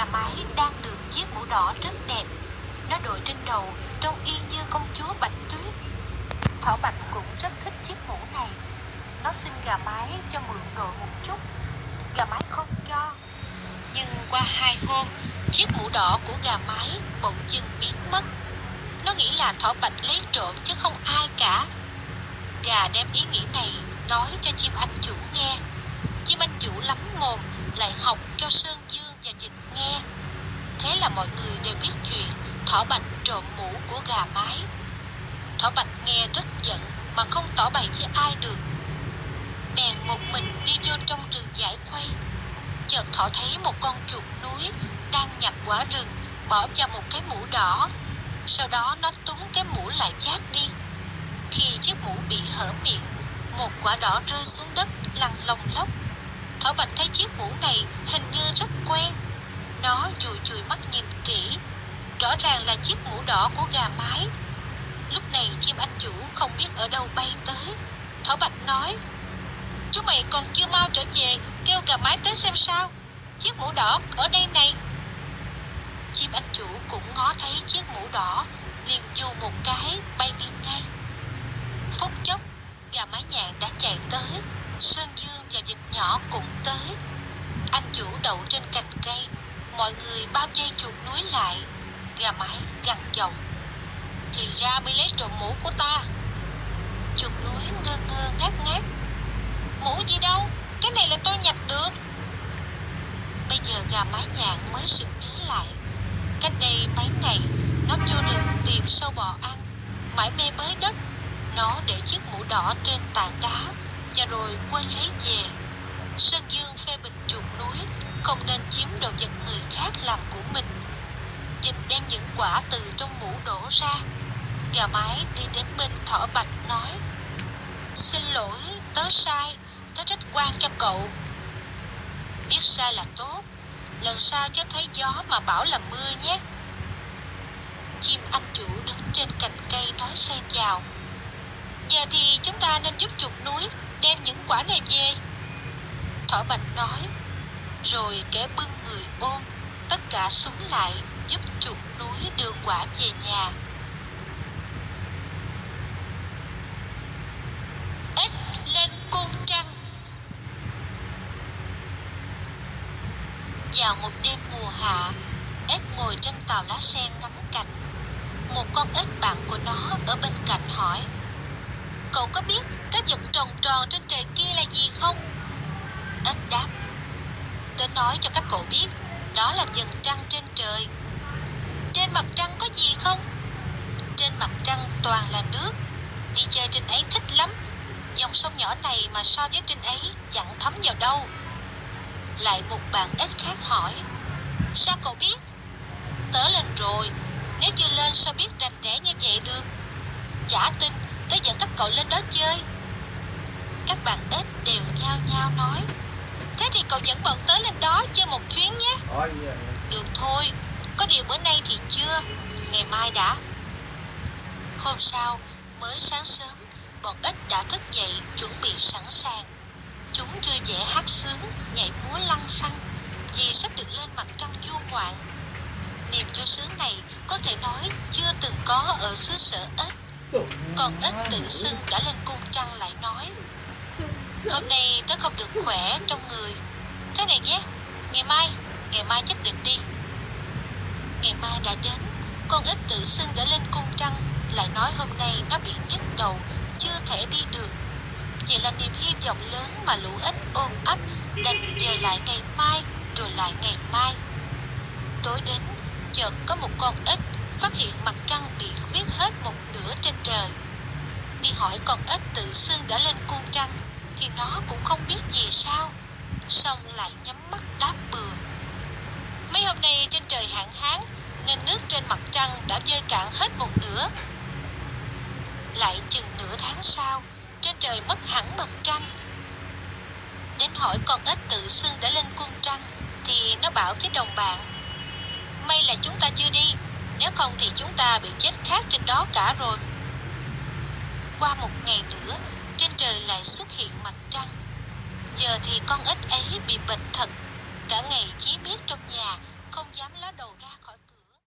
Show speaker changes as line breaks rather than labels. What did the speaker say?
Gà mái đang được chiếc mũ đỏ rất đẹp. Nó đội trên đầu trông y như công chúa Bạch Tuyết. Thỏ Bạch cũng rất thích chiếc mũ này. Nó xin gà mái cho mượn đội một chút. Gà mái không cho. Nhưng qua hai hôm, chiếc mũ đỏ của gà mái bỗng dưng biến mất. Nó nghĩ là thỏ Bạch lấy trộm chứ không ai cả. Gà đem ý nghĩ này nói cho chim anh chủ nghe. Chim anh chủ lắm mồm lại học cho Sơn Dương và Dịch nghe. Thế là mọi người đều biết chuyện Thỏ Bạch trộm mũ của gà mái. Thỏ Bạch nghe rất giận mà không tỏ bày với ai được. Bèn một mình đi vô trong rừng giải quay. Chợt thỏ thấy một con chuột núi đang nhặt quả rừng bỏ vào một cái mũ đỏ. Sau đó nó túng cái mũ lại chát đi. Khi chiếc mũ bị hở miệng, một quả đỏ rơi xuống đất lăn lông lốc. Thỏ Bạch thấy chiếc mũ này hình như rất quen. Nó chùi chùi mắt nhìn kỹ. Rõ ràng là chiếc mũ đỏ của gà mái. Này chim anh chủ không biết ở đâu bay tới. Thỏ Bạch nói, Chúng mày còn chưa mau trở về, kêu gà mái tới xem sao. Chiếc mũ đỏ ở đây này. Chim anh chủ cũng ngó thấy chiếc mũ đỏ, liền dù một cái bay đi ngay. Phút chốc, gà mái nhạn đã chạy tới, Sơn Dương và vịt nhỏ cũng tới. Anh chủ đậu trên cành cây, mọi người bao dây chuột núi lại. Gà mái gằn giọng. Thì ra mới lấy trộm mũ của ta. Chuột núi ngơ ngơ ngát ngát. Mũ gì đâu, cái này là tôi nhặt được. Bây giờ gà mái nhạn mới sực nhớ lại. Cách đây mấy ngày, nó vô rừng tìm sâu bò ăn, mãi mê bới đất. Nó để chiếc mũ đỏ trên tảng đá và rồi quên lấy về. Sơn Dương phê bình chuột núi không nên chiếm đồ vật người khác làm của mình. Dịch đem những quả từ trong mũ đổ ra. Gà mái đi đến bên thỏ bạch nói Xin lỗi, tớ sai, tớ trách quan cho cậu. Biết sai là tốt, lần sau chớ thấy gió mà bảo là mưa nhé. Chim anh chủ đứng trên cành cây nói xen vào. Giờ thì chúng ta nên giúp chuột núi đem những quả này về. Thỏ bạch nói, rồi kẻ bưng người ôm, tất cả súng lại giúp chuột núi đưa quả về nhà. Ếch lên cung trăng vào một đêm mùa hạ, ếch ngồi trên tàu lá sen ngắm cảnh. Một con ếch bạn của nó ở bên cạnh hỏi, Cậu có biết cái vật tròn tròn trên trời kia là gì không? Ếch đáp, Tớ nói cho các cậu biết, đó là vầng trăng trên trời. Trên mặt trăng có gì không? Trên mặt trăng toàn là nước. Đi chơi trên ấy thích lắm. Dòng sông nhỏ này mà so với trên ấy chẳng thấm vào đâu. Lại một bạn ếch khác hỏi, Sao cậu biết? Tớ lên rồi, nếu chưa lên sao biết rành rẽ như vậy được? Chả tin, tớ dẫn các cậu lên đó chơi. Các bạn ếch đều nhao nhao nói, Thế thì cậu dẫn bọn tớ lên đó chơi một chuyến nhé. Được thôi, có điều bữa nay thì chưa, ngày mai đã. Hôm sau, mới sáng sớm, bọn ếch đã thức dậy chuẩn bị sẵn sàng. Chúng chưa dễ hát sướng, nhảy múa lăng xăng, vì sắp được lên mặt trăng du ngoạn. Niềm vui sướng này có thể nói chưa từng có ở xứ sở ếch. Còn ếch tự xưng đã lên cung trăng lại nói Hôm nay tớ không được khỏe trong người Thế này nhé Ngày mai, ngày mai nhất định đi Ngày mai đã đến Con ếch tự xưng đã lên cung trăng Lại nói hôm nay nó bị nhức đầu Chưa thể đi được chỉ là niềm hy vọng lớn mà lũ ếch ôm ấp Đành dời lại ngày mai, Rồi lại ngày mai. Tối đến, Chợt có một con ếch Phát hiện mặt trăng bị khuyết hết một nửa trên trời. Đi hỏi con ếch tự xưng đã lên cung trăng, thì nó cũng không biết gì sao, xong lại nhắm mắt đáp bừa. Mấy hôm nay trên trời hạn hán, nên nước trên mặt trăng đã dơi cạn hết một nửa. Lại chừng nửa tháng sau trên trời mất hẳn mặt trăng. Đến hỏi con ếch tự xưng đã lên cung trăng, thì nó bảo với đồng bạn, may là chúng ta chưa đi, nếu không thì chúng ta bị chết khác trên đó cả rồi. Qua một ngày nữa, trên trời lại xuất hiện mặt trăng. Giờ thì con ếch ấy bị